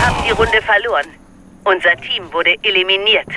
haben die Runde verloren. Unser Team wurde eliminiert.